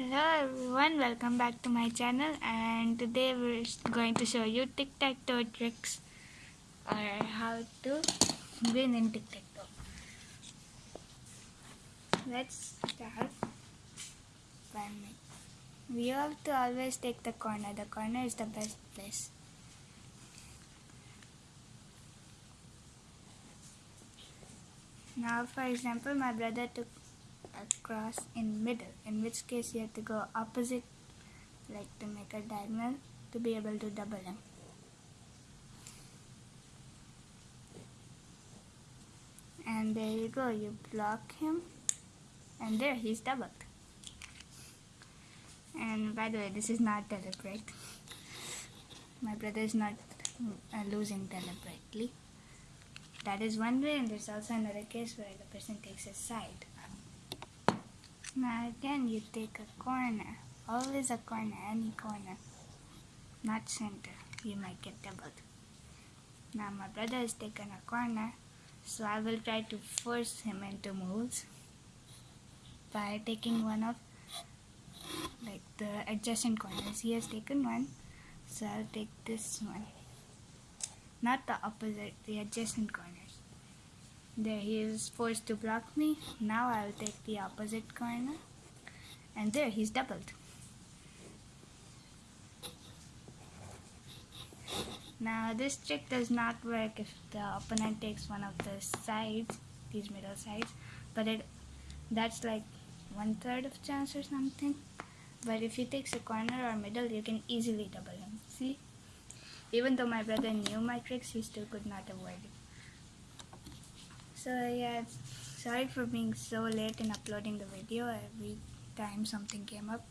Hello everyone, welcome back to my channel and today we're going to show you tic-tac-toe tricks or how to win in tic-tac-toe. Let's start by me. We have to always take the corner. The corner is the best place. Now for example my brother took across in middle in which case you have to go opposite like to make a diagonal to be able to double him and there you go you block him and there he's doubled. And by the way this is not deliberate. My brother is not uh, losing deliberately. That is one way and there's also another case where the person takes a side now again you take a corner. Always a corner, any corner. Not center. You might get doubled. Now my brother has taken a corner, so I will try to force him into moves by taking one of like the adjacent corners. He has taken one, so I'll take this one. Not the opposite, the adjacent corner. There he is forced to block me. Now I'll take the opposite corner. And there he's doubled. Now this trick does not work if the opponent takes one of the sides, these middle sides, but it that's like one third of chance or something. But if he takes a corner or middle, you can easily double him. See? Even though my brother knew my tricks, he still could not avoid it. So yeah, sorry for being so late in uploading the video every time something came up.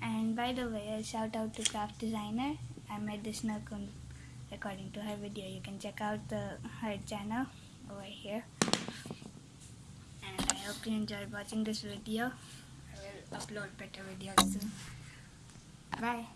And by the way, a shout out to Craft Designer. I made this nook according to her video. You can check out the her channel over here. And I hope you enjoyed watching this video. I will upload better videos soon. Bye.